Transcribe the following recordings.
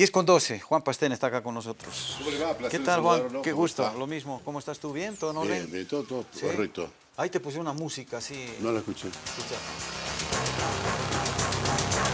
10 con 12, Juan Pastén está acá con nosotros. ¿Cómo le va? Placer ¿Qué tal, Juan? saludarlo. Qué ¿Cómo gusto, está? lo mismo. ¿Cómo estás tú? ¿Bien? ¿Todo orden? Bien, bien, todo, todo ¿Sí? correcto. Ahí te puse una música así. No la escuché. Escucha.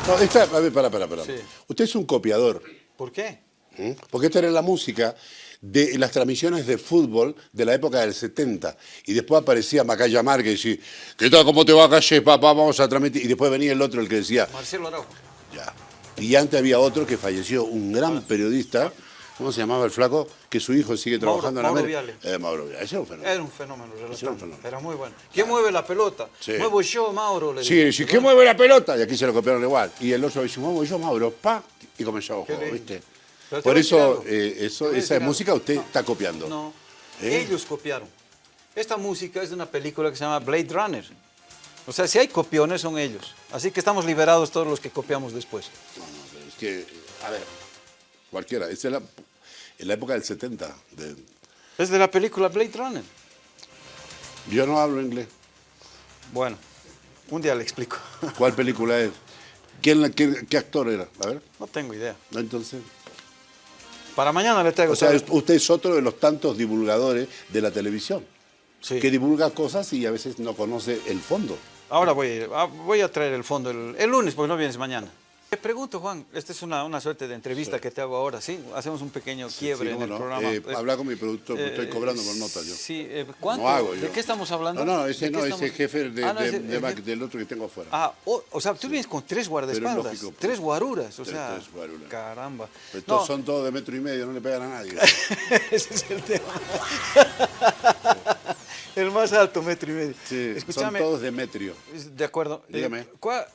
No, esta, a ver, para, para, para. Sí. Usted es un copiador, ¿Por qué? ¿m? porque esta era la música de las transmisiones de fútbol de la época del 70. Y después aparecía Macaya Márquez y decía, ¿qué tal? ¿Cómo te va, Calle, papá? Vamos a transmitir. Y después venía el otro, el que decía, Marcelo Araujo. ya. Y antes había otro que falleció, un gran periodista, ¿cómo se llamaba el flaco? Que su hijo sigue Mauro- trabajando Mauro en América. Viale. Eh, Mauro Viale, ese era un fenómeno. Era un fenómeno, un fenómeno. Era muy bueno. ¿Quién mueve la pelota? Sí. Muevo yo, Mauro. Le Sí, sí, ¿qué mueve la pelota? Y aquí se lo copiaron igual. Y el otro dice, muevo yo, Mauro, pa, y comenzó a lindo. ¿viste? Pero Por eso, eh, eso esa música usted No. está copiando. No, ¿Eh? ellos copiaron. Esta música es de una película que se llama Blade Runner. O sea, si hay copiones son ellos. Así que estamos liberados todos los que copiamos después. No, no, pero es que, a ver, cualquiera. Es la, en la época del 70. de- Es de la película Blade Runner. yo no hablo inglés. Bueno, un día le explico. ¿Cuál película es? ¿Quién, qué, qué actor era? A ver, No tengo idea. entonces. Para mañana le traigo. O sea, todo. usted es otro de los tantos divulgadores de la televisión. Sí. Que divulga cosas y a veces no conoce el fondo. Ahora voy a, ir, ah, voy a traer el fondo el, el lunes, porque no vienes mañana. Te pregunto, Juan, esta es una, una suerte de entrevista que te hago ahora, ¿sí? Hacemos un pequeño quiebre Sí, en el no. programa. Eh, habla con mi productor, eh, estoy cobrando por nota yo. Sí, eh, ¿cuánto? No hago ¿De yo. qué estamos hablando? No, no, ¿De ese no, ese jefe de, Ah, no, ese- de el jefe- del otro que tengo afuera. Ah, o, o sea, tú vienes con tres guardaespaldas, lógico, pues. tres guaruras, o Tres- sea, tres guaruras. caramba. Estos son todos de metro y medio, no le pegan a nadie. ese es el tema. el más alto, metro y medio. Sí, Escúchame, son todos Demetrio. de acuerdo. Eh, Dígame. ¿cuál,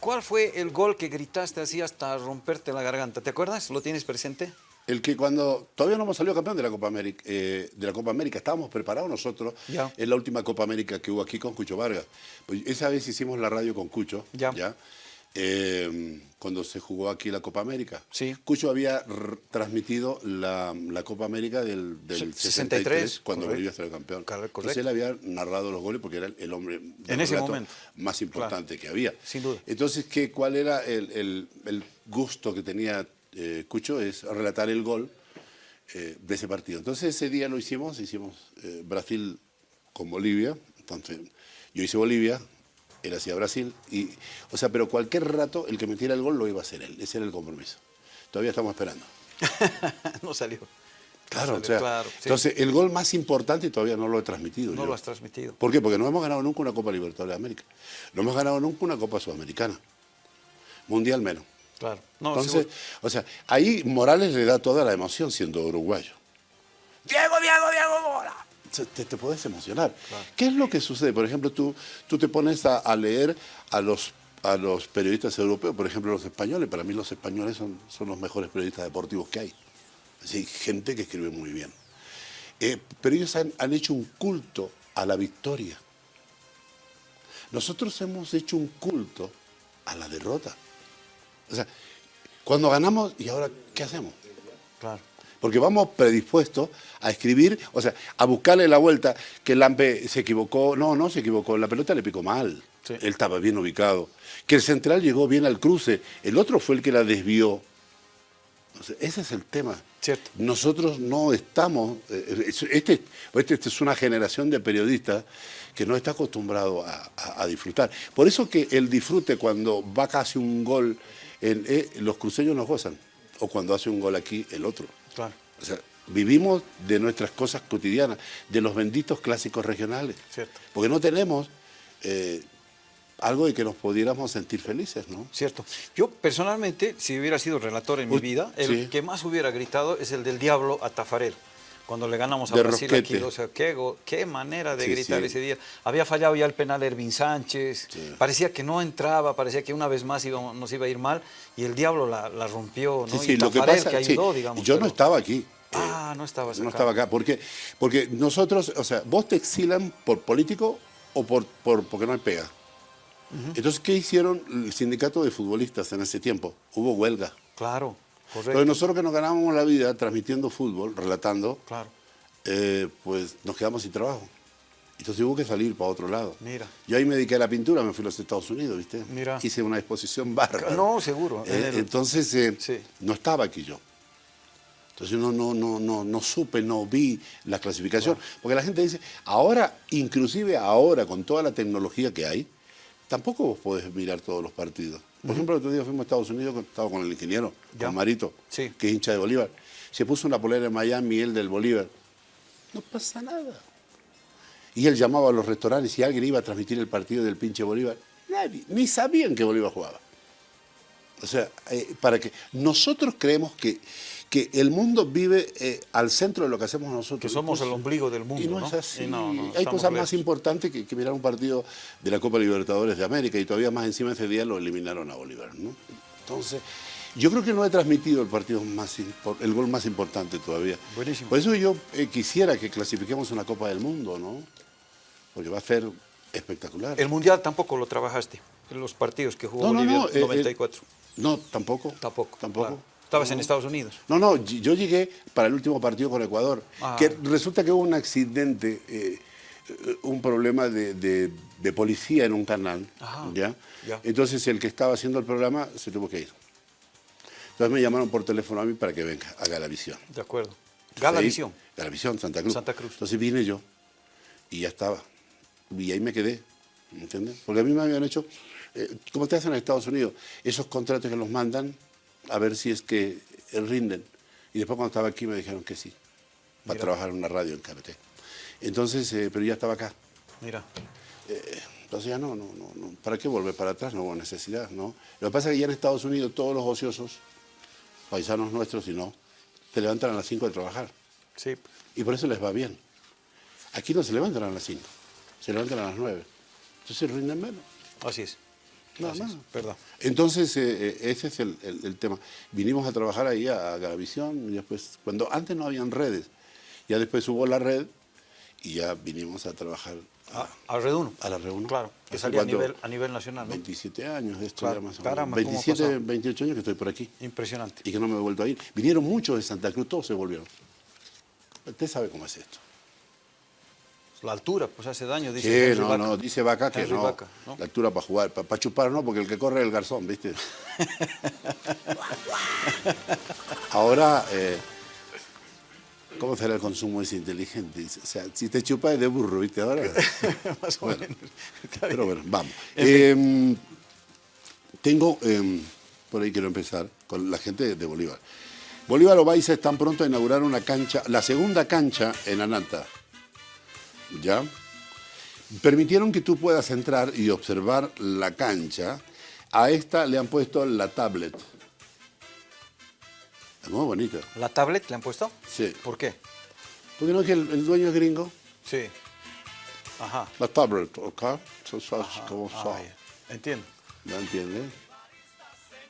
cuál fue el gol que gritaste así hasta romperte la garganta? ¿Te acuerdas? ¿Lo tienes presente? El que cuando todavía no hemos salido campeón de la Copa América, eh, de la Copa América, estábamos preparados nosotros en la última Copa América que hubo aquí con Cucho Vargas. Pues esa vez hicimos la radio con Cucho, Ya. Eh, cuando se jugó aquí la Copa América. Sí. Cucho había transmitido la, la Copa América del, del Se- 63, 63, cuando correcto. Bolivia salió campeón. Correcto, Entonces él había narrado los goles porque era el, hombre En ese momento. más importante que había. Sin duda. Entonces, ¿qué, ¿cuál era el, el- el gusto que tenía eh, Cucho? Es relatar el gol eh, de ese partido. Entonces, ese día lo hicimos, hicimos eh, Brasil con Bolivia. Entonces, yo hice Bolivia, él hacía Brasil. Y, o sea, pero cualquier rato el que metiera el gol lo iba a hacer él. Ese era el compromiso. Todavía estamos esperando. no salió. Claro, salió, o sea, claro, sí. entonces el gol más importante todavía no lo he transmitido. No yo. lo has transmitido. ¿Por qué? Porque no hemos ganado nunca una Copa Libertadores de América. No hemos ganado nunca una Copa Sudamericana. Mundial menos. Claro. No, Entonces, seguro. o sea, ahí Morales le da toda la emoción siendo uruguayo. Diego, Diego, Diego, Mora. Te, te puedes emocionar. ¿Qué es lo que sucede? Por ejemplo, tú, tú te pones a, a leer a los, a los periodistas europeos, por ejemplo, los españoles. Para mí los españoles son, son los mejores periodistas deportivos que hay. Es decir, gente que escribe muy bien. Eh, pero ellos han, han hecho un culto a la victoria. Nosotros hemos hecho un culto a la derrota. O sea, cuando ganamos, ¿y ahora qué hacemos? Claro. Porque vamos predispuestos a escribir, o sea, a buscarle la vuelta, que el Lampe se equivocó, no, no se equivocó, la pelota le picó mal, Sí. él estaba bien ubicado, que el central llegó bien al cruce, el otro fue el que la desvió. O sea, ese es el tema. Cierto. Nosotros no estamos, eh, es- este, este, esta es una generación de periodistas que no está acostumbrado a, a- a disfrutar. Por eso que el disfrute cuando va casi un gol, en, eh, los cruceños nos gozan, o cuando hace un gol aquí el otro. Claro. O sea, vivimos de nuestras cosas cotidianas, de los benditos clásicos regionales. Cierto. Porque no tenemos eh, algo de que nos pudiéramos sentir felices, ¿no? Cierto. Yo personalmente, si hubiera sido relator en mi vida, el sí. que más hubiera gritado es el del diablo a Tafarel. Cuando le ganamos a De Brasil aquí, o sea, qué, go- qué manera de Sí, gritar sí. ese día. Había fallado ya el penal Ervin Sánchez, Sí. parecía que no entraba, parecía que una vez más iba- nos iba a ir mal y el diablo la, la rompió, ¿no? Y lo que pasa, que ayudó, digamos. yo no estaba aquí. Ah, no estabas No acá. estaba acá. ¿Por qué? Porque nosotros, o sea, vos te exilan por político o por, por porque no hay pega. Entonces, ¿qué hicieron el sindicato de futbolistas en ese tiempo? Hubo huelga. Claro, correcto. Entonces, nosotros que nos ganábamos la vida transmitiendo fútbol, relatando, Claro. eh, pues nos quedamos sin trabajo. Entonces hubo que salir para otro lado. Mira. Yo ahí me dediqué a la pintura, me fui a los Estados Unidos, ¿viste? Mira. Hice una exposición bárbara. No, seguro. Eh, En Entonces, eh, Sí. no estaba aquí yo. Entonces no, no, no, no, no supe, no vi la clasificación. Porque la gente dice, ahora, inclusive ahora, con toda la tecnología que hay, tampoco vos podés mirar todos los partidos. Por ejemplo, el otro día fuimos a Estados Unidos, estaba con el ingeniero, Ya. con Marito, Sí. que es hincha de Bolívar. Se puso una polera en Miami, él del Bolívar. No pasa nada. Y él llamaba a los restaurantes y alguien iba a transmitir el partido del pinche Bolívar. Nadie, ni sabían que Bolívar jugaba. O sea, eh, para que nosotros creemos que, que el mundo vive eh, al centro de lo que hacemos nosotros. Que somos el ombligo del mundo, Y no, ¿no? es así. Y no, no, Hay cosas más importantes que, que mirar un partido de la Copa Libertadores de América y todavía más encima ese día lo eliminaron a Bolívar. ¿no? Entonces, yo creo que no he transmitido el partido más el gol más importante todavía. Buenísimo. Por eso yo eh, quisiera que clasifiquemos una Copa del Mundo, ¿no? Porque va a ser espectacular. El Mundial tampoco lo trabajaste, en los partidos que jugó no, Bolivia no, en 94. No, tampoco. tampoco. Tampoco. claro. Estabas en. Estados Unidos. No, no, yo llegué para el último partido con Ecuador. Ah. Que resulta que hubo un accidente, eh, un problema de, de- de policía en un canal. Ajá, ¿ya? ya. Entonces el que estaba haciendo el programa se tuvo que ir. Entonces me llamaron por teléfono a mí para que venga a Galavisión. De acuerdo. Galavisión. Galavisión, Santa Cruz. Santa Cruz. Entonces vine yo y ya estaba. Y ahí me quedé, ¿me entiendes? Porque a mí me habían hecho, eh, como te hacen en Estados Unidos, esos contratos que los mandan a ver si es que eh, rinden. Y después cuando estaba aquí me dijeron que sí, para Mira. trabajar en una radio en KBT. Entonces, eh, pero ya estaba acá. Mira. Entonces ya no, no, no, no. ¿Para qué volver para atrás? No hubo necesidad, ¿no? Lo que pasa es que ya en Estados Unidos todos los ociosos, paisanos nuestros, si no, se levantan a las 5 de trabajar. Sí. Y por eso les va bien. Aquí no se levantan a las 5, se levantan a las 9. Entonces rinden menos. Así es. Nada Así es, más. Verdad. Entonces, eh, eh, ese es el, el- el tema. Vinimos a trabajar ahí a, a Galavisión, y después, cuando antes no habían redes, ya después hubo la red y ya vinimos a trabajar a, A, Red Uno. a la reunión. Claro. Que ¿Hace salía a nivel, a nivel nacional, ¿no? 27 años de esto Claro, ya más o menos. caramba, ¿cómo ha 27, pasado? 28 años que estoy por aquí Impresionante. y que no me he vuelto a ir. Vinieron muchos de Santa Cruz, todos se volvieron. Usted sabe cómo es esto. La altura, pues hace daño, dice Sí, no, Vaca. no, dice Vaca que no. Vaca, ¿no? La altura para jugar, para, chupar no, porque el que corre es el garzón, ¿viste? Ahora, eh, ¿cómo será el consumo ese inteligente? O sea, si te chupa es de burro, ¿viste? Ahora. Más o Bueno, menos. Pero bueno, vamos. Eh, tengo, eh, por ahí quiero empezar, con la gente de Bolívar. Bolívar Ovaisa están pronto a inaugurar una cancha, la segunda cancha en Ananta. ¿Ya? Permitieron que tú puedas entrar y observar la cancha. A esta le han puesto la tablet. Es muy bonita. ¿La tablet le han puesto? Sí. ¿Por qué? Porque no es que el, el dueño es gringo. Sí. Ajá. La tablet, ¿ok? So- so- Ajá. como Ah, so. ya. Entiendo. ¿Me entiendes?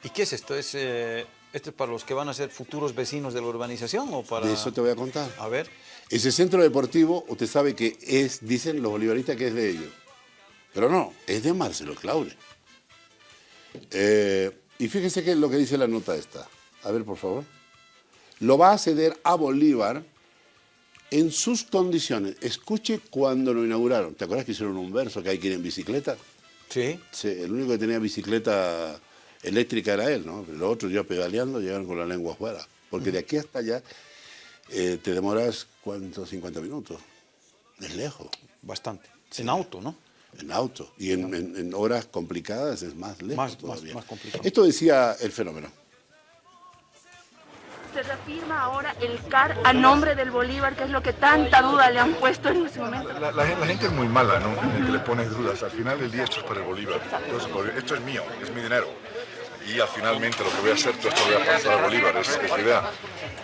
¿Y qué es esto? ¿Es, eh, ¿Esto es para los que van a ser futuros vecinos de la urbanización o para...? De eso te voy a contar. A ver. Ese centro deportivo, usted sabe que es, dicen los bolivaristas que es de ellos. Pero no, es de Marcelo Claure. Eh, y fíjese que lo que dice la nota esta. A ver, por favor. Lo va a ceder a Bolívar en sus condiciones. Escuche cuando lo inauguraron. ¿Te acuerdas que hicieron un verso que hay que ir en bicicleta? Sí. Sí, el único que tenía bicicleta eléctrica era él, ¿no? Los otros ya pedaleando llegaron con la lengua afuera. Porque de aquí hasta allá eh, te demoras, ¿cuánto? 50 minutos. Es lejos, Bastante. En auto, ¿no? en auto. Y en, en- en horas complicadas es más lejos Más- todavía. más complicado. Esto decía el fenómeno. Se reafirma ahora el CAR a nombre del Bolívar, que es lo que tanta duda le han puesto en ese momento. La, la gen- la gente es muy mala, ¿no? En el que le pones dudas. Al final del día esto es para el Bolívar. Entonces, Bolívar- esto es mío, es mi dinero. Y al finalmente lo que voy a hacer, todo esto lo voy a pasar al Bolívar, es, la idea.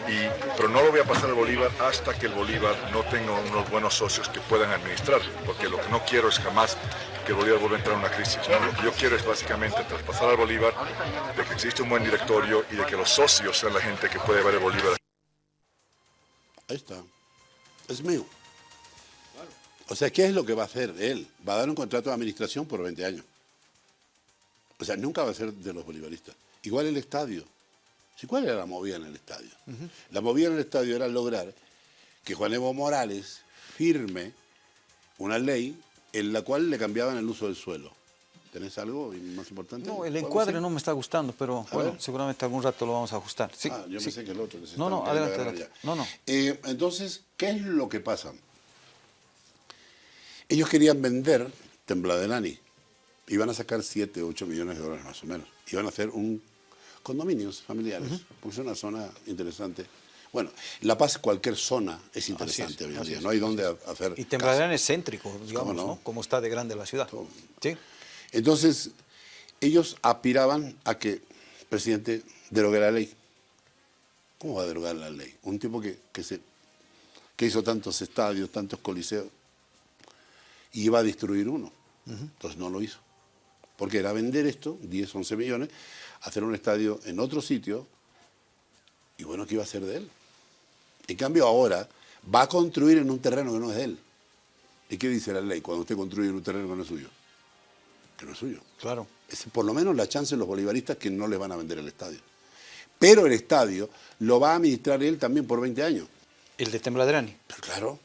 Y, pero no lo voy a pasar al Bolívar hasta que el Bolívar no tenga unos buenos socios que puedan administrar. Porque lo que no quiero es jamás que el Bolívar vuelva a entrar en una crisis. Lo que yo quiero es básicamente traspasar al Bolívar de que existe un buen directorio y de que los socios sean la gente que puede ver el Bolívar. Ahí está. Es mío. O sea, ¿qué es lo que va a hacer él? Va a dar un contrato de administración por 20 años. O sea, nunca va a ser de los bolivaristas. Igual el estadio. ¿Sí, ¿Cuál era la movida en el estadio? La movida en el estadio era lograr que Juan Evo Morales firme una ley en la cual le cambiaban el uso del suelo. ¿Tenés algo más importante? No, el ¿Algo encuadre no me está gustando, pero bueno, ver. seguramente algún rato lo vamos a ajustar. Sí, ah, yo sí. pensé que el otro. que se No, no, adelante, queriendo agarrar adelante. ya. No, no. Eh, entonces, ¿qué es lo que pasa? Ellos querían vender Tembladelani. Iban a sacar 7, 8 millones de dólares más o menos. Iban a hacer un condominios familiares, porque es una zona interesante. Bueno, La Paz, cualquier zona es interesante hoy en día. es, no hay dónde ha- hacer Y. Tembladrán es céntrico, digamos, no? ¿no? Como está de grande la ciudad. Todo. Sí. Entonces, ellos aspiraban a que el presidente derogue la ley. ¿Cómo va a derogar la ley? Un tipo que, que, se, que hizo tantos estadios, tantos coliseos, y iba a destruir uno. Entonces no lo hizo. Porque era vender esto, 10, 11 millones, hacer un estadio en otro sitio, y bueno, ¿qué iba a hacer de él? En cambio ahora va a construir en un terreno que no es de él. ¿Y qué dice la ley cuando usted construye en un terreno que no es suyo? Que no es suyo. Claro. Es por lo menos la chance de los bolivaristas que no les van a vender el estadio. Pero el estadio lo va a administrar él también por 20 años. El de Tembladrani. Pero claro.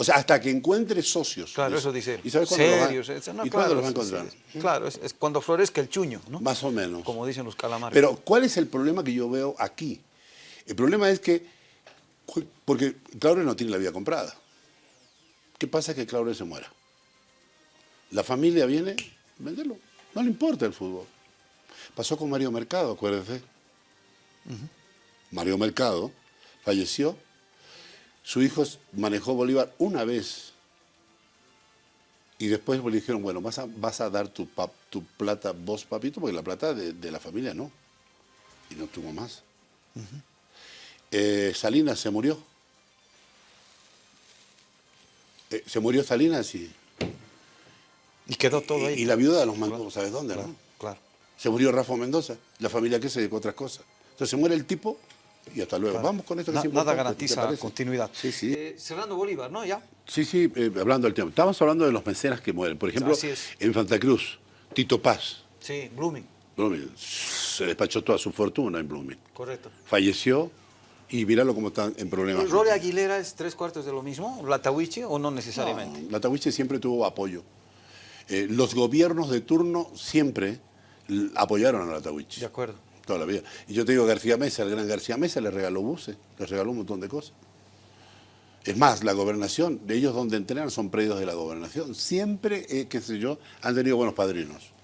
O sea, hasta que encuentre socios. Claro, eso dice. ¿Y sabes cuándo va- no, ¿Y claro, cuándo los va a encontrar? sí. Claro, es, es cuando florezca el chuño, ¿no? Más o menos. Como dicen los calamares. Pero, ¿cuál es el problema que yo veo aquí? El problema es que, porque Claudio no tiene la vida comprada. ¿Qué pasa que Claudio se muera? La familia viene, venderlo. No le importa el fútbol. Pasó con Mario Mercado, acuérdese. Mario Mercado falleció. Su hijo manejó Bolívar una vez. Y después le dijeron, bueno, vas a, vas a dar tu, pap- tu plata vos, papito, porque la plata de, de la familia no. Y no tuvo más. Eh, Salinas se murió. Eh, se murió Salinas y, y quedó todo ahí. y, y la viuda de los mancos, ¿sabes dónde? Claro, no? claro. Se murió Rafa Mendoza, la familia que se dedicó a otras cosas. Entonces se muere el tipo y hasta luego. Vamos con esto que Na- es importante, nada ¿te garantiza continuidad. Sí, sí. Eh, Serrano Bolívar, ¿no? Ya. Sí, sí, eh, hablando del tema. Estamos hablando de los mecenas que mueren. Por ejemplo, en Santa Cruz, Tito Paz, Sí, Blooming. Blooming, se despachó toda su fortuna en Blooming. Correcto. Falleció y míralo cómo están en problemas. ¿Rory Aguilera es tres cuartos de lo mismo? ¿La Tawichi o no necesariamente? No, la Tahuiche siempre tuvo apoyo. Eh, los gobiernos de turno siempre apoyaron a la Tahuiche. De acuerdo. Toda la vida. Y yo te digo, García Mesa, el gran García Mesa, le regaló buses, le regaló un montón de cosas. Es más, la gobernación, de ellos donde entrenan son predios de la gobernación. Siempre, eh, qué sé yo, han tenido buenos padrinos.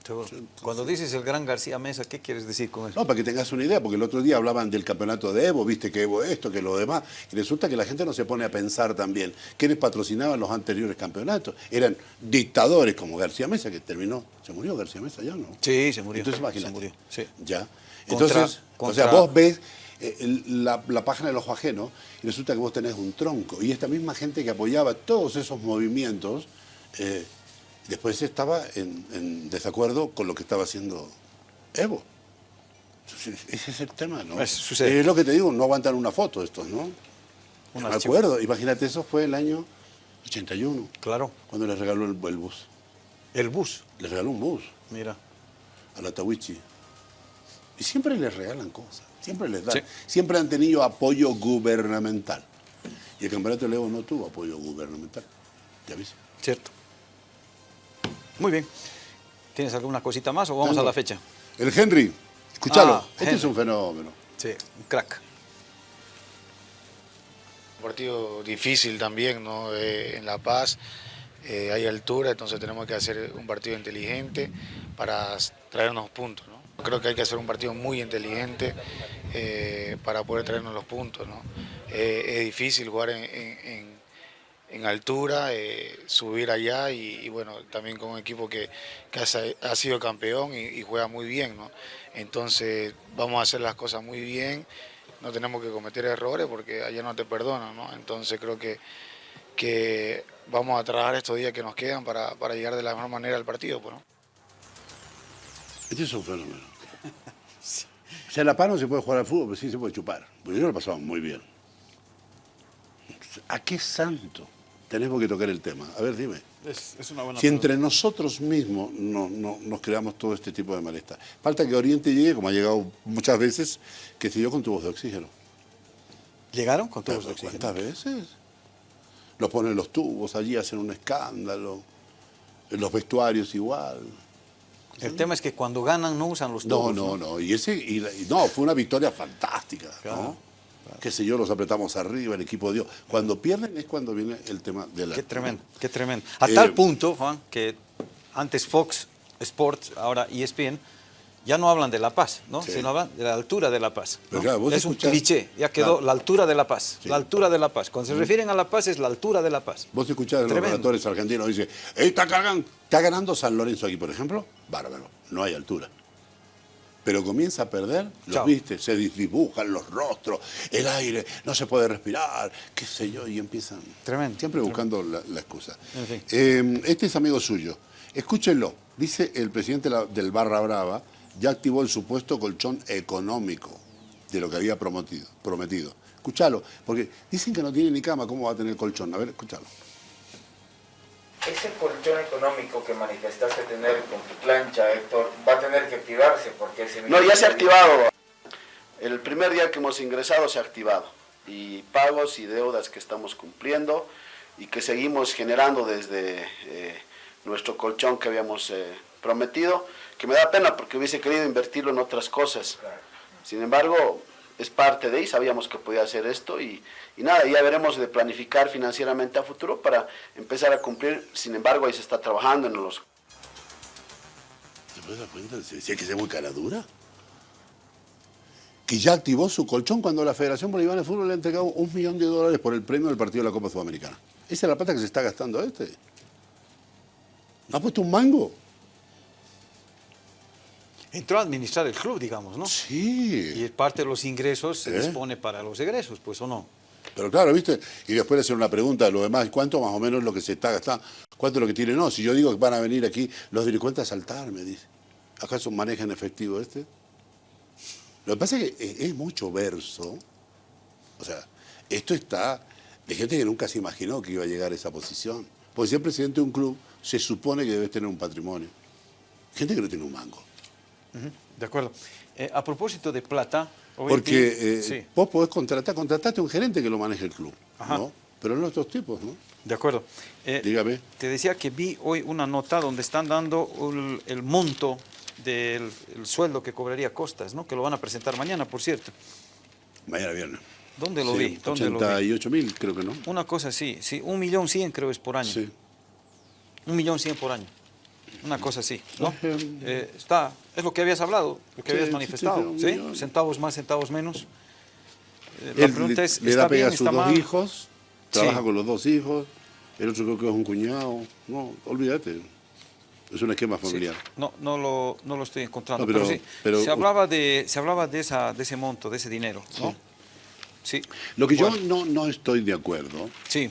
Cuando dices el gran García Mesa, ¿qué quieres decir con eso? No, para que tengas una idea, porque el otro día hablaban del campeonato de Evo, viste que Evo esto, que lo demás, y resulta que la gente no se pone a pensar también quiénes patrocinaban los anteriores campeonatos. Eran dictadores como García Mesa, que terminó, se murió García Mesa ya, ¿no? Sí, se murió. Entonces imagínate. Se murió, sí. Ya. Contra- Entonces, o sea, vos ves eh, la página del ojo ajeno y resulta que vos tenés un tronco. Y esta misma gente que apoyaba todos esos movimientos, eh, después estaba en, en desacuerdo con lo que estaba haciendo Evo. Entonces, Ese es el tema, ¿no? Es- lo que te digo, no aguantan una foto estos, ¿no? Un me acuerdo, imagínate, eso fue el año 81, Claro. cuando les regaló el, el bus. El bus. Les regaló un bus Mira. a la Tawichi. Y siempre les regalan cosas, siempre les dan. Sí. Siempre han tenido apoyo gubernamental. Y el campeonato de Levo no tuvo apoyo gubernamental. ¿Ya viste? Cierto. Muy bien. ¿Tienes alguna cosita más o vamos Tengo. a la fecha? El Henry, escúchalo, Ah, este Henry. es un fenómeno. Sí, un crack. Un partido difícil también, ¿no? Eh, en La Paz eh, hay altura, entonces tenemos que hacer un partido inteligente para traernos puntos, ¿no? Creo que hay que hacer un partido muy inteligente eh, para poder traernos los puntos, ¿no? Eh, es difícil jugar en, en- en- en altura, eh, subir allá y, bueno, también con un equipo que, que ha, sido campeón y, juega muy bien, ¿no? Entonces vamos a hacer las cosas muy bien, no tenemos que cometer errores porque allá no te perdonan, ¿no? Entonces creo que, que vamos a trabajar estos días que nos quedan para, para llegar de la mejor manera al partido, pues, ¿no? Este es un fenómeno. O sea, La Paz no se puede jugar al fútbol, pero sí se puede chupar. Porque yo lo pasaba muy bien. ¿A qué santo tenemos que tocar el tema? A ver, dime. Es, es una buena Si entre nosotros mismos no, no- nos creamos todo este tipo de malestar. Falta que Oriente llegue, como ha llegado muchas veces, que se dio con tubos de oxígeno. ¿Llegaron con tubos de oxígeno? ¿Cuántas veces? Los ponen los tubos allí, hacen un escándalo. En los vestuarios igual. El tema es que cuando ganan no usan los No, tubos. no, no. Y ese, y la- y no, fue una victoria fantástica. Claro, ¿no? Qué sé yo, los apretamos arriba, el equipo dio. Cuando pierden es cuando viene el tema de la. Qué tremendo, qué tremendo. A Eh, tal punto, Juan, que antes Fox Sports, ahora ESPN, ya no hablan de La Paz, ¿no? Sí. Sino hablan de la altura de La Paz. Es un cliché, ya quedó Claro. la altura de La Paz, Sí. la altura de La Paz. Cuando se refieren a La Paz es la altura de La Paz. Vos escuchás de los relatores argentinos, dice, "Ey, está, cargan- está ganando San Lorenzo aquí, por ejemplo. Bárbaro, no hay altura. Pero comienza a perder, los Chao. viste, se dibujan los rostros, el aire, no se puede respirar, qué sé yo, y empiezan. Tremendo, Siempre buscando la, la excusa. En fin. Eh, este es amigo suyo. Escúchenlo. Dice el presidente del Barra Brava, ya activó el supuesto colchón económico de lo que había prometido. prometido. Escúchalo, porque dicen que no tiene ni cama, ¿cómo va a tener colchón? A ver, escúchalo. Ese colchón económico que manifestaste tener con tu plancha, Héctor, va a tener que activarse porque ese... No, ya se ha activado. El primer día que hemos ingresado se ha activado. Y pagos y deudas que estamos cumpliendo y que seguimos generando desde eh, nuestro colchón que habíamos eh, prometido, que me da pena porque hubiese querido invertirlo en otras cosas. Sin embargo, es parte de ahí, sabíamos que podía hacer esto y, y nada, ya veremos de planificar financieramente a futuro para empezar a cumplir. Sin embargo, ahí se está trabajando en los ¿Te dar cuenta? Si hay que ser muy cara dura. Que ya activó su colchón cuando la Federación Boliviana de Fútbol le ha entregado un millón de dólares por el premio del partido de la Copa Sudamericana. Esa es la plata que se está gastando este. ¿No ha puesto un mango? Entró a administrar el club, digamos, ¿no? Sí. Y parte de los ingresos se ¿Eh? dispone para los egresos, pues o no. Pero claro, ¿viste? Y después le hacen una pregunta lo demás, ¿cuánto más o menos es lo que se está gastando? ¿Cuánto es lo que tiene? No, si yo digo que van a venir aquí los delincuentes a saltar, me dice. ¿Acaso manejan efectivo este? Lo que pasa es que es, es mucho verso. O sea, esto está de gente que nunca se imaginó que iba a llegar a esa posición. Porque ser presidente de un club se supone que debes tener un patrimonio. Gente que no tiene un mango. De acuerdo. Eh, a propósito de plata... Porque eh, sí. vos podés contratar, contratate a un gerente que lo maneje el club, Ajá. ¿no? Pero no estos tipos, ¿no? De acuerdo. Eh, Dígame. Te decía que vi hoy una nota donde están dando el, el monto del el sueldo que cobraría Costas, ¿no? Que lo van a presentar mañana, por cierto. Mañana viernes. ¿Dónde lo Sí, vi? ¿Dónde lo vi? 88 mil, creo que no. Una cosa así, sí, un millón cien creo es por año. Sí. Un millón cien por año. Una cosa así, ¿no? Eh, está, es lo que habías hablado, lo que Sí, habías manifestado, sí. Centavos más, centavos menos. Eh, la Él pregunta le, es, le ¿está da pega bien, a sus está dos mal? hijos, trabaja Sí. con los dos hijos, el otro creo que es un cuñado. No, olvídate. Es un esquema Sí, familiar. no, no, lo, no lo estoy encontrando, No, pero, pero- sí, pero- se hablaba, de, se hablaba de, esa, de ese monto, de ese dinero, ¿no? Sí. Lo que Bueno, yo no, no estoy de acuerdo Sí,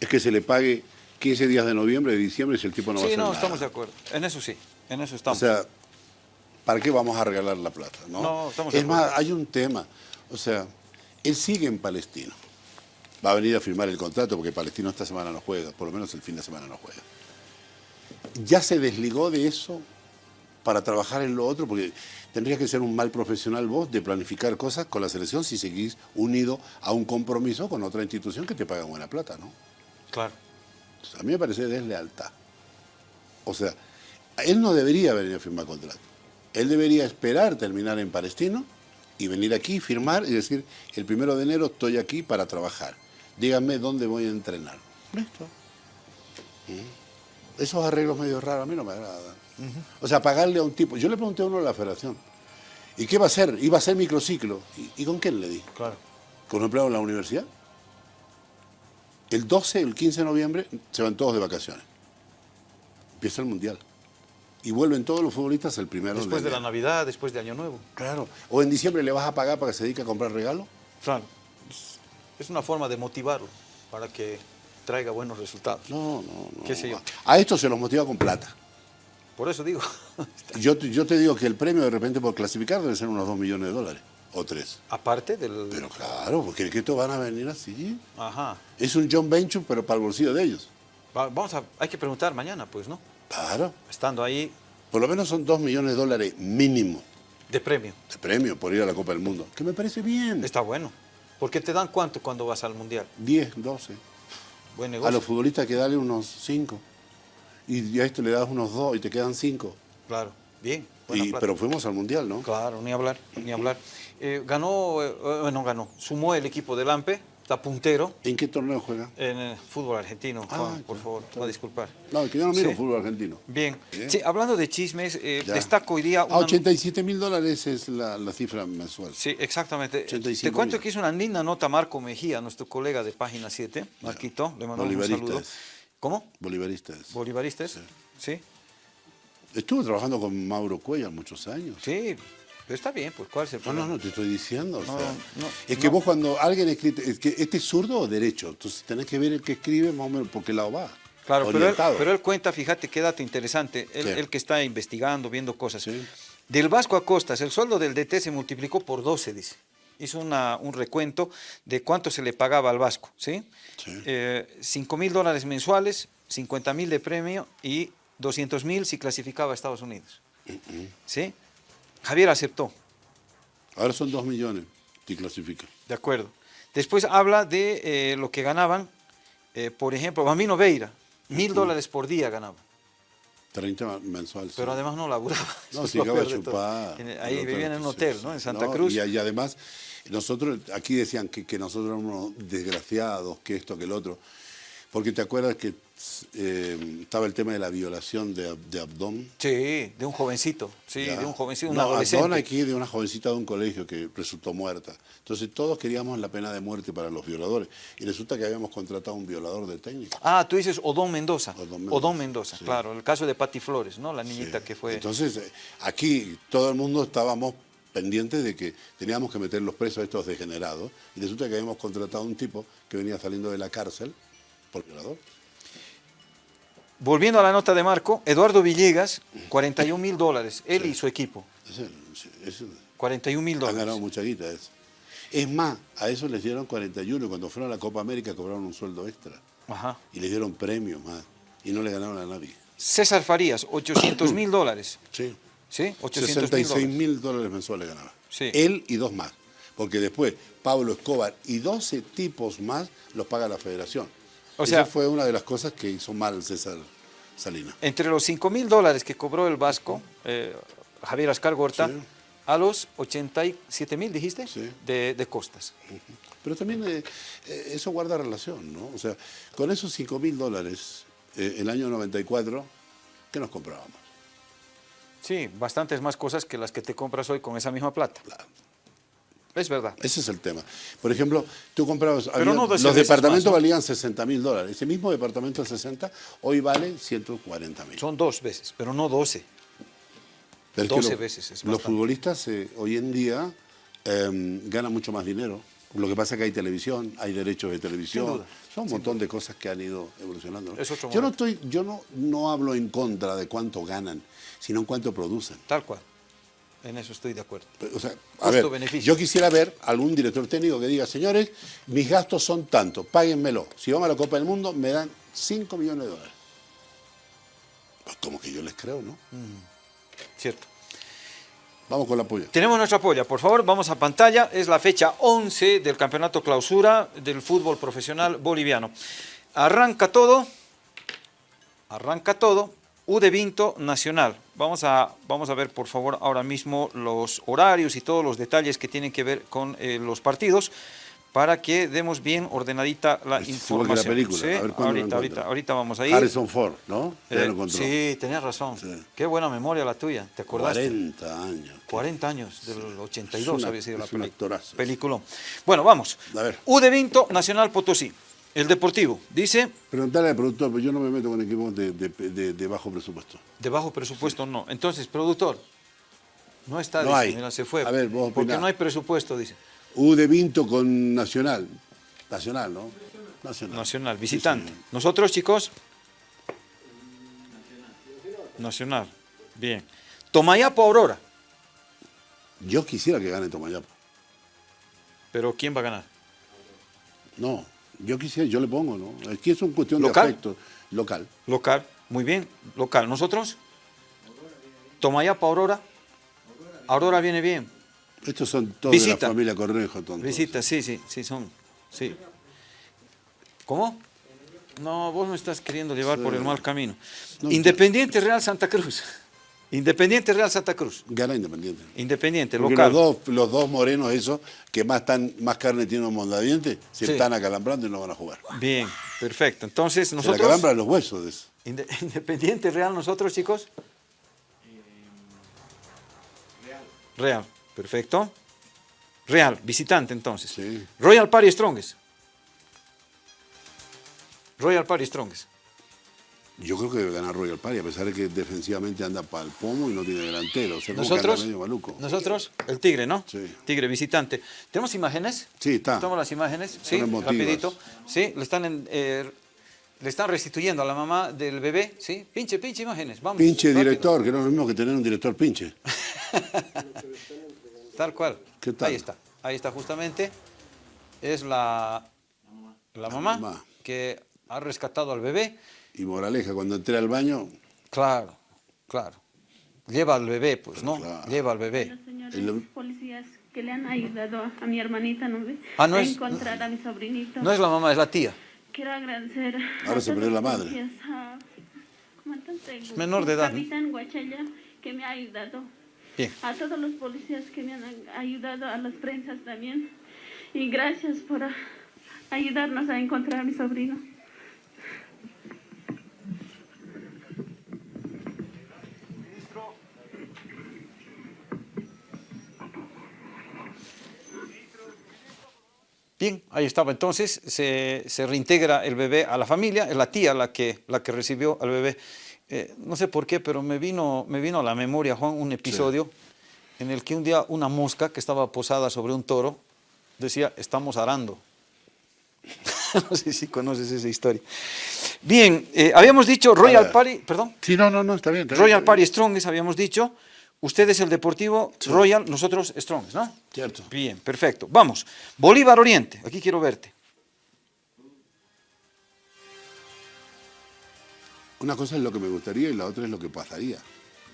es que se le pague 15 días de noviembre, de diciembre, si el tipo no va a sí hacer no, nada. estamos de acuerdo. En eso sí, en eso O estamos. sea, ¿para qué vamos a regalar la plata? No, No, estamos de Es más, hay un tema. O sea, él sigue en Palestino. Va a venir a firmar el contrato porque Palestino esta semana no juega, por lo menos el fin de semana no juega. Ya se desligó de eso para trabajar en lo otro, porque tendrías que ser un mal profesional vos de planificar cosas con la selección si seguís unido a un compromiso con otra institución que te paga buena plata, ¿no? claro. A mí me parece deslealtad. O sea, él no debería venir a firmar contrato. Él debería esperar terminar en Palestino y venir aquí, firmar y decir, el primero de enero estoy aquí para trabajar. Díganme dónde voy a entrenar. Listo. ¿Mm? Esos arreglos medio raros a mí no me agradan. O sea, pagarle a un tipo. Yo le pregunté a uno de la federación, ¿y qué va a hacer? Iba a hacer microciclo. ¿Y, y con quién le di? Claro. ¿Con un empleado en la universidad? El 12, el 15 de noviembre se van todos de vacaciones. Empieza el Mundial. Y vuelven todos los futbolistas el primero Después de la. Navidad, después de Año Nuevo. Claro. O en diciembre le vas a pagar para que se dedique a comprar regalos. Claro. Es- una forma de motivarlo para que traiga buenos resultados. No, no, no. ¿Qué sé yo? A esto se los motiva con plata. Por eso digo, Yo, te- yo te digo que el premio de repente por clasificar debe ser unos 2 millones de dólares. O 3. aparte del... Pero claro, porque que estos van a venir así. Ajá. Es un John Venture, pero para el bolsillo de ellos. Va- Vamos a, hay que preguntar mañana, pues, ¿no? Claro. Estando ahí Por lo menos son 2 millones de dólares mínimo de premio. de premio por ir a la Copa del Mundo. Que me parece bien. Está bueno. Porque te dan cuánto cuando vas al Mundial. 10, 12. buen A negocio. los futbolistas que darle unos 5. Y a este le das unos 2 y te quedan 5. Claro, bien. Y, pero fuimos al Mundial, ¿no? Claro, ni hablar, ni hablar. Eh, ganó, eh, bueno, ganó, sumó el equipo del AMPE, está puntero ¿En qué torneo juega? en el fútbol argentino. Ah, Juan, por ya, favor, está va a disculpar. No, que yo no miro Sí. fútbol argentino. Bien. Bien. Sí, hablando de chismes, eh, Ya. destaco hoy día Ah, una... 87 mil dólares es la, la cifra mensual. Sí, exactamente. 85 Te cuento que hizo una linda nota Marco Mejía, nuestro colega de Página 7, Marquito, le mandamos un saludo. ¿Cómo? Bolivarista es. ¿Bolivarista es? Sí. Estuve trabajando con Mauro Cuellar muchos años. Sí, pero está bien, pues ¿cuál es el No, no, no, te estoy diciendo. o No, sea, no, es que no. vos cuando alguien escribe, es que este es zurdo o derecho, entonces tenés que ver el que escribe más o menos por qué lado va. Claro, pero él, Orientado. pero él cuenta, fíjate qué dato interesante, él, que está investigando, viendo cosas. Sí. Del Vasco a Costas, el sueldo del DT se multiplicó por 12, dice. Hizo una- un recuento de cuánto se le pagaba al Vasco, ¿sí? Sí. Eh, 5 mil dólares mensuales, 50 mil de premio y 200 mil si clasificaba a Estados Unidos. ¿Sí? Javier aceptó, Ahora son dos millones que clasifican. de acuerdo. Después habla de eh, lo que ganaban, eh, por ejemplo, Bambino Veira, mil dólares por día ganaba. 30 mensual. sí. Pero además no laburaba. No, lo llegaba a chupar. En- el Ahí vivían en un hotel. ¿no? En Santa No, Cruz. Y, y además, nosotros, aquí decían que, que nosotros éramos desgraciados, que esto, que el otro. Porque te acuerdas que eh, estaba el tema de la violación de, de Abdón. Sí, de un jovencito, sí, ¿ya? de un jovencito, un no, adolescente. Abdón aquí de una jovencita de un colegio que resultó muerta. Entonces todos queríamos la pena de muerte para los violadores. Y resulta que habíamos contratado a un violador de técnico. Ah, tú dices Odón Mendoza. Odón Mendoza, Odón Mendoza, sí. claro. El caso de Patti Flores, ¿no? La niñita Sí. que fue... Entonces, eh, aquí todo el mundo estábamos pendientes de que teníamos que meter los presos a estos degenerados y resulta que habíamos contratado a un tipo que venía saliendo de la cárcel por violador. Volviendo a la nota de Marco, Eduardo Villegas, 41 mil dólares, él y su equipo. Ese- ese- 41 mil han ganado dólares. mucha guita eso. Es más, a eso les dieron 41 y cuando fueron a la Copa América cobraron un sueldo extra Ajá. y les dieron premios más y no le ganaron a nadie. César Farías, 800 mil dólares. Sí. ¿Sí? 800 mil 66 dólares. mil dólares mensuales ganaba. Sí. Él y dos más. Porque después Pablo Escobar y 12 tipos más los paga la federación. O Esa sea- fue una de las cosas que hizo mal César Salinas. Entre los 5 mil dólares que cobró el Vasco, eh, Javier Ascar Gorta, Sí. a los 87 mil, dijiste, Sí. de, de costas. Pero también eh, eh, eso guarda relación, ¿no? O sea, con esos 5 mil dólares, eh, el año 94, ¿qué nos comprábamos? Sí, bastantes más cosas que las que te compras hoy con esa misma plata. Claro. Es verdad. Ese es el tema. Por ejemplo, tú comprabas, Pero había- no los veces departamentos más, ¿no? valían 60 mil dólares. Ese mismo departamento de 60 hoy vale 140 mil. Son dos veces, pero no 12. Pero es que 12 lo- veces, es los futbolistas eh, hoy en día eh, ganan mucho más dinero. Lo que pasa es que hay televisión, hay derechos de televisión. Sin duda, Son un montón de cosas que han ido evolucionando. ¿no? Es otro yo no estoy, yo no, no hablo en contra de cuánto ganan, sino en cuánto producen. Tal cual. En eso estoy de acuerdo. O sea, a ver, yo quisiera ver algún director técnico que diga, señores, mis gastos son tantos, páguenmelo. Si vamos a la Copa del Mundo, me dan 5 millones de dólares. Pues como que yo les creo, ¿no? Cierto. Vamos con la polla. Tenemos nuestra polla, por favor, vamos a pantalla. Es la fecha 11 del campeonato clausura del fútbol profesional boliviano. Arranca todo, arranca todo, U de Vinto Nacional. Vamos a, vamos a ver, por favor, ahora mismo los horarios y todos los detalles que tienen que ver con eh, los partidos para que demos bien ordenadita la Es que la información. película, Sí, a ver ahorita, ahorita, ahorita vamos a ir. Harrison Ford, ¿no? Eh, sí, tenías razón. Sí. Qué buena memoria la tuya, ¿te acordaste? 40 años. 40 años, del 82 Es una- había sido la película. Bueno, vamos. A ver. U de Vinto, Nacional Potosí. El Deportivo, dice, Preguntale al productor, pero yo no me meto con equipos de, de- de- de bajo presupuesto. de bajo presupuesto no. Entonces, productor, no está, No dice, hay. mira, se fue. A ver, vos Porque no hay presupuesto, dice. U de Vinto con Nacional. Nacional, ¿no? Nacional. Nacional, Sí, visitante. Nosotros, chicos. Nacional. Bien. Tomayapo Aurora. Yo quisiera que gane Tomayapo. Pero ¿quién va a ganar? No, yo quisiera, yo le pongo, ¿no? Aquí es una cuestión ¿Local? de afecto. Local. Local. Muy bien. Local. ¿Nosotros? Tomayapo Aurora. Aurora viene bien. Estos son todos de Visita. la familia Cornejo, tontos. Visita, sí, sí, sí, son. Sí. ¿Cómo? No, vos me estás queriendo llevar por el mal camino. No, Independiente Real Santa Cruz. Independiente Real Santa Cruz. Gana Independiente. Independiente, Porque local. los dos, los dos morenos esos, que más, tan, más carne tienen un mondadiente, se Sí. están acalambrando y no van a jugar. Bien, perfecto. Entonces, Se nosotros... acalambran los huesos de eso. Inde- Independiente Real, nosotros, chicos. Real, perfecto. Real, visitante entonces. Sí. Royal Party Strongest. Royal Party Strongest. Yo creo que debe ganar Royal Party, a pesar de que defensivamente anda para el pomo y no tiene delantero. O sea, Nosotros, medio maluco. nosotros, el Tigre, ¿no? Sí. Tigre, visitante. ¿Tenemos imágenes? Sí, está. Toma las imágenes, sí, rapidito. Sí, le están, en, eh, le están restituyendo a la mamá del bebé, ¿sí? Pinche, pinche imágenes, vamos. Pinche rápido. director, que no es lo mismo que tener un director pinche. Tal cual. ¿Qué tal? Ahí está, ahí está justamente. Es la, la mamá, mamá. que ha rescatado al bebé. Y moraleja, cuando entré al baño, Claro, claro. Lleva al bebé, pues, ¿no? Claro. Lleva al bebé. Los señores El- policías que le han ayudado a, mi hermanita ¿no ve? Ah, no a es- encontrar a mi sobrinito. No es la mamá, es la tía. Quiero agradecer Ahora a se perdió la madre. a menor de edad, ¿no? Capitán Guachaya, que me ha ayudado. Bien. A todos los policías que me han ayudado, a las prensas también. Y gracias por ayudarnos a encontrar a mi sobrino. Bien, ahí estaba. Entonces se, se reintegra el bebé a la familia, es la tía la que, la que recibió al bebé. Eh, no sé por qué, pero me vino, me vino a la memoria, Juan, un episodio en el que un día una mosca que estaba posada sobre un toro decía, estamos arando. no sé si conoces esa historia. Bien, eh, habíamos dicho Royal. Party, perdón, Sí, no, no, no, está bien. está bien, Royal está Party bien. Strongest habíamos dicho. Usted es el Deportivo Royal, nosotros Strongest, ¿no? Cierto. Bien, perfecto. Vamos. Bolívar Oriente, aquí quiero verte. Una cosa es lo que me gustaría y la otra es lo que pasaría.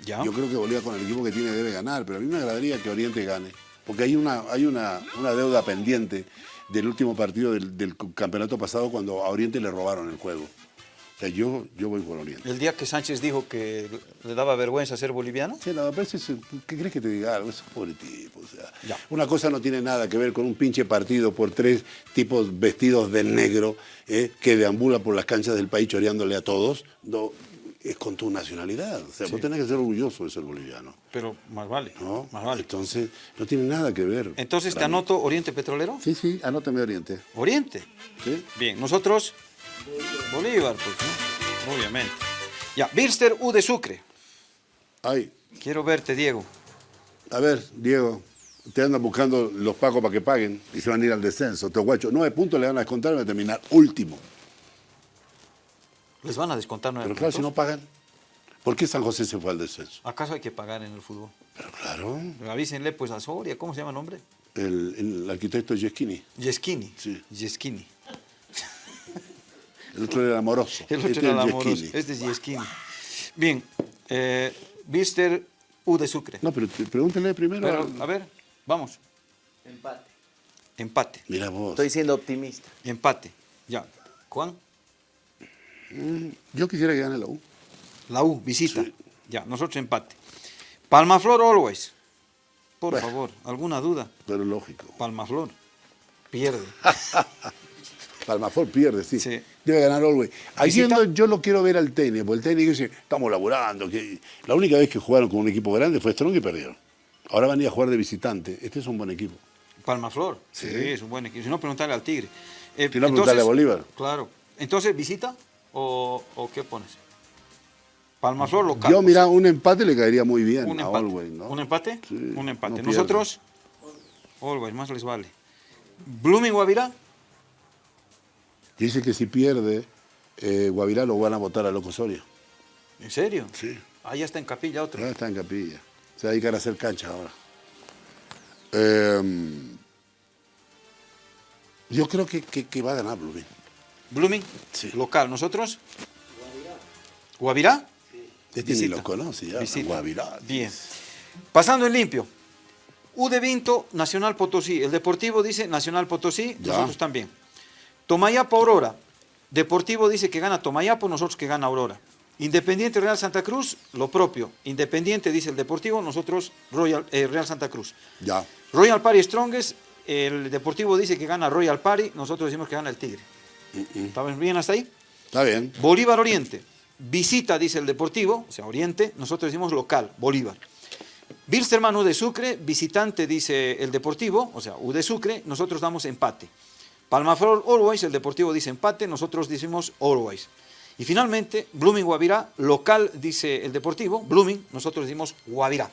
Ya. Yo creo que Bolívar con el equipo que tiene debe ganar, pero a mí me agradaría que Oriente gane. Porque hay una, hay una, una deuda pendiente del último partido del, del campeonato pasado cuando a Oriente le robaron el juego. O sea, yo, yo voy por Oriente. El día que Sánchez dijo que le daba vergüenza ser boliviano. Sí, pero ese es- ¿qué crees que te diga algo? Ese es pobre tipo. O sea, Ya. Una cosa no tiene nada que ver con un pinche partido por tres tipos vestidos de negro eh, que deambula por las canchas del país choreándole a todos. No, es con tu nacionalidad. O sea, vos tenés que ser orgulloso de ser boliviano. Pero más vale. ¿no? Más vale. Entonces, no tiene nada que ver. Entonces te mí. anoto Oriente Petrolero. Sí, sí, anótame Oriente. Oriente. ¿sí? Bien, nosotros Bolívar, pues, ¿no? Obviamente. Ya, Bilster U de Sucre. Ay, Quiero verte, Diego. a ver, Diego, te andan buscando los pacos para que paguen y se van a ir al descenso. Te guacho, nueve puntos le van a descontar y van a terminar último. Les van a descontar nueve Pero claro, si no puntos. pagan, ¿por qué San José se fue al descenso? ¿Acaso hay que pagar en el fútbol? Pero claro, Avísenle pues a Soria, ¿cómo se llama el nombre? el, el arquitecto Yeschini, Yeschini. Sí. Yeschini. El otro era amoroso. El otro este era el amoroso. Este es Yeschini. Bien, eh, Bilster U de Sucre. No, pero te- pregúntele primero. Pero, a ver, vamos. Empate. Empate, Mira vos, Estoy siendo optimista. empate. Ya. Juan, yo quisiera que gane la U. la U, visita. Sí. Ya, nosotros empate. Palmaflor Always. Por Bueno. favor, ¿alguna duda? Pero lógico. Palmaflor. Pierde. Palmafor pierde, sí. Sí. Debe ganar Visita. no- yo lo quiero ver al técnico, porque el técnico dice, estamos laburando. Que... La única vez que jugaron con un equipo grande fue Strong y perdieron. Ahora van a ir a jugar de visitante. Este es un buen equipo. Palmaflor. Sí. Sí. es un buen equipo. Si no, preguntarle al Tigre. Eh, Si no, preguntarle a Bolívar. Claro. Entonces, ¿visita o, o qué pones? Palmaflor local. Yo, mira, un empate le caería muy bien un a empate. Always, ¿no? ¿Un empate? Sí, un empate. no. Nosotros, Always, más les vale. Blooming Guavirá, Dice que si pierde, eh, Guavirá lo van a votar a Loco Soria. ¿en serio? Sí. Ah, ya está en capilla otro. Ya está en capilla. Se va a dedicar a hacer cancha ahora. Eh, yo creo que, que- que va a ganar Blooming. Blooming, Sí. local. ¿Nosotros? ¿Guavirá? Este ni lo conoce ya. Visita. Guavirá. Bien. Pasando en limpio. U de Vinto, Nacional Potosí. El Deportivo dice Nacional Potosí, Ya. nosotros también. Tomayapa Aurora. Deportivo dice que gana Tomayapo, nosotros que gana Aurora. Independiente Real Santa Cruz, lo propio. Independiente dice el Deportivo, nosotros Royal, eh, Real Santa Cruz. Ya. Royal Party Strongest, el Deportivo dice que gana Royal Party, nosotros decimos que gana el Tigre. ¿Estamos bien hasta ahí? Está bien. Bolívar Oriente, visita dice el Deportivo, o sea, Oriente, nosotros decimos local, Bolívar. Bilsterman U de Sucre, visitante dice el Deportivo, o sea, U de Sucre, nosotros damos empate. Palmaflor Always, el Deportivo dice empate, nosotros decimos Always. Y finalmente, Blooming Guavirá, local dice el Deportivo, Blooming, nosotros decimos Guavirá,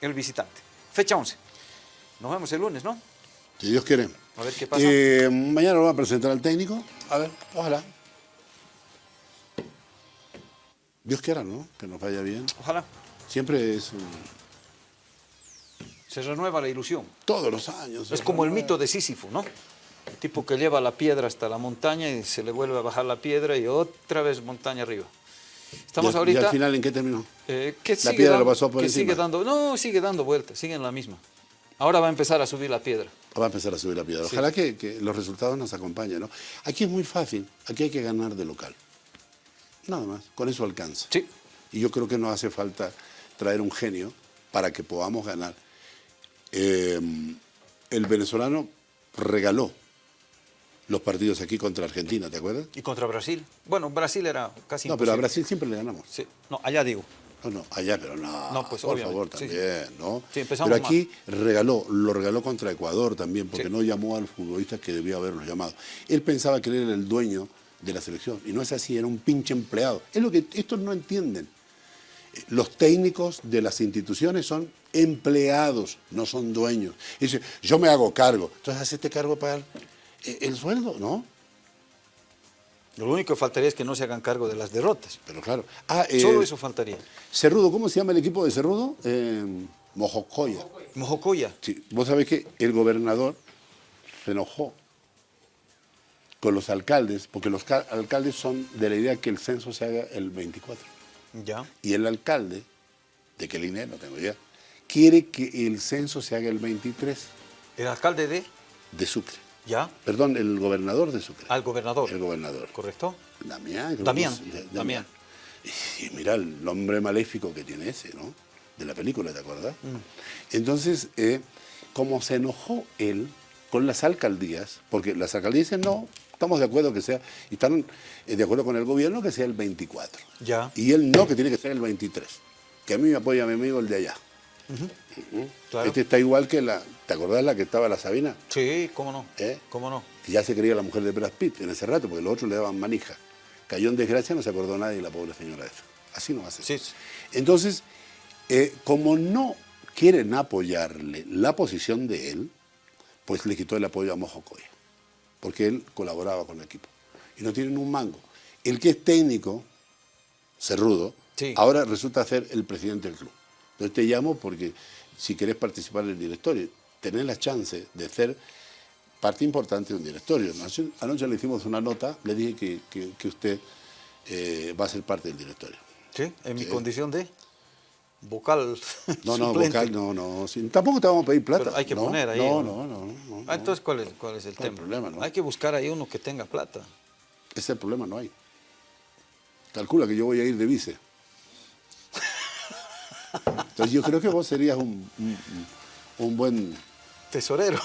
el visitante. Fecha 11. Nos vemos el lunes, ¿no? Si Dios quiere. A ver qué pasa. Eh, mañana lo va a presentar al técnico. A ver, ojalá. Dios quiera, ¿no? Que nos vaya bien. Ojalá. Siempre es un- Se renueva la ilusión. todos los años. Es como el mito de Sísifo, ¿no? Tipo que lleva la piedra hasta la montaña y se le vuelve a bajar la piedra y otra vez montaña arriba. Estamos ¿Y, al- ahorita... ¿Y al final en qué terminó? eh, que la sigue piedra dando- lo pasó por que encima. sigue dando, No, sigue dando vueltas, sigue en la misma. Ahora va a empezar a subir la piedra. Va a empezar a subir la piedra. Sí. Ojalá que, que los resultados nos acompañen, ¿no? Aquí es muy fácil. Aquí hay que ganar de local. Nada más. Con eso alcanza. Sí. Y yo creo que no hace falta traer un genio para que podamos ganar. Eh, el venezolano regaló los partidos aquí contra Argentina, ¿te acuerdas? Y contra Brasil. Bueno, Brasil era casi No, pero a. Brasil siempre le ganamos. Sí. No, allá digo. No, no, allá, pero no. No, pues, por obviamente, favor, sí, también, ¿no? Sí, empezamos pero aquí regaló, lo regaló contra Ecuador también, porque Sí. no llamó al futbolista que debía haberlo llamado. Él pensaba que él era el dueño de la selección, y no es así, era un pinche empleado. Es lo que estos no entienden. Los técnicos de las instituciones son empleados, no son dueños. Y dice, yo me hago cargo. Entonces, hacete cargo para el, el sueldo, ¿no? Lo único que faltaría es que no se hagan cargo de las derrotas. Pero claro. Ah, eh, Solo eso faltaría. Cerrudo, ¿cómo se llama el equipo de Cerrudo? Eh, Mojocoya. Mojocoya. Sí, vos sabés que el gobernador se enojó con los alcaldes, porque los ca- alcaldes son de la idea que el censo se haga el 24. Ya. Y el alcalde, de qué línea, no tengo idea, quiere que el censo se haga el 23 El alcalde de... de Sucre. Ya. Perdón, el gobernador de Sucre. Al gobernador. El gobernador. ¿Correcto? Damián. Damián, es- Damián. Y, mira el nombre maléfico que tiene ese, ¿no? De la película, ¿te acuerdas? Entonces, eh, como se enojó él con las alcaldías, porque las alcaldías dicen, no, estamos de acuerdo que sea, y están eh, de acuerdo con el gobierno que sea el 24. Ya. Y él no, que tiene que ser el 23. Que a mí me apoya mi amigo el de allá. Claro. Este está igual que la, ¿te acordás la que estaba la Sabina? Sí, cómo no. ¿Eh? ¿Cómo no? que ya se creía la mujer de Brad Pitt en ese rato, porque los otros le daban manija. Cayó en desgracia, no se acordó nadie de la pobre señora esa. Así no va a ser. Sí, sí. Entonces, eh, como no quieren apoyarle la posición de él, pues le quitó el apoyo a Mojocoya, porque él colaboraba con el equipo. Y no tienen un mango. El que es técnico, Cerrudo, Sí. ahora resulta ser el presidente del club. Entonces te llamo porque si querés participar en el directorio, tenés la chance de ser parte importante de un directorio. Anoche, le hicimos una nota, le dije que, que- que usted eh, va a ser parte del directorio. Sí, en mi Sí. condición de vocal No, no, suplente. vocal, no, no. sí, tampoco te vamos a pedir plata. Pero hay que no, poner ahí, No, ¿no? no, no. no, Ah, entonces, ¿cuál es, cuál es el tema? problema, ¿no? Hay que buscar ahí uno que tenga plata. Ese es el problema, no hay. Calcula que yo voy a ir de vice. Entonces yo creo que vos serías un, un- un buen Tesorero.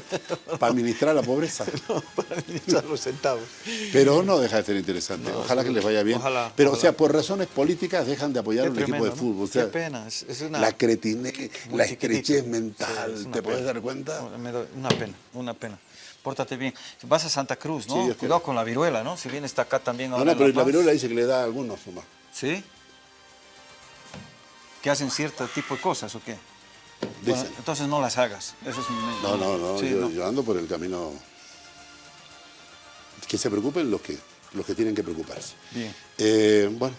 para administrar la pobreza. para administrar los centavos. Pero no deja de ser interesante. No, ojalá sí. que les vaya bien. Ojalá, Pero, o sea, por razones políticas dejan de apoyar a un equipo de ¿no? fútbol. O sea, Qué pena. Es, es una, la cretine, la estrechez Sí, mental, es ¿te puedes dar cuenta? Una pena, una pena. Pórtate bien. Vas a Santa Cruz, ¿no? Sí, Cuidado con la viruela, ¿no? Si bien está acá también No, ahora no, en pero La la viruela dice que le da a algunos nomás. ¿Sí? ¿Que hacen cierto tipo de cosas o qué? Bueno, entonces no las hagas. Eso es un- No, no, no, Sí, yo, no. yo ando por el camino. Que se preocupen los que, los que tienen que preocuparse. Bien. Eh, bueno,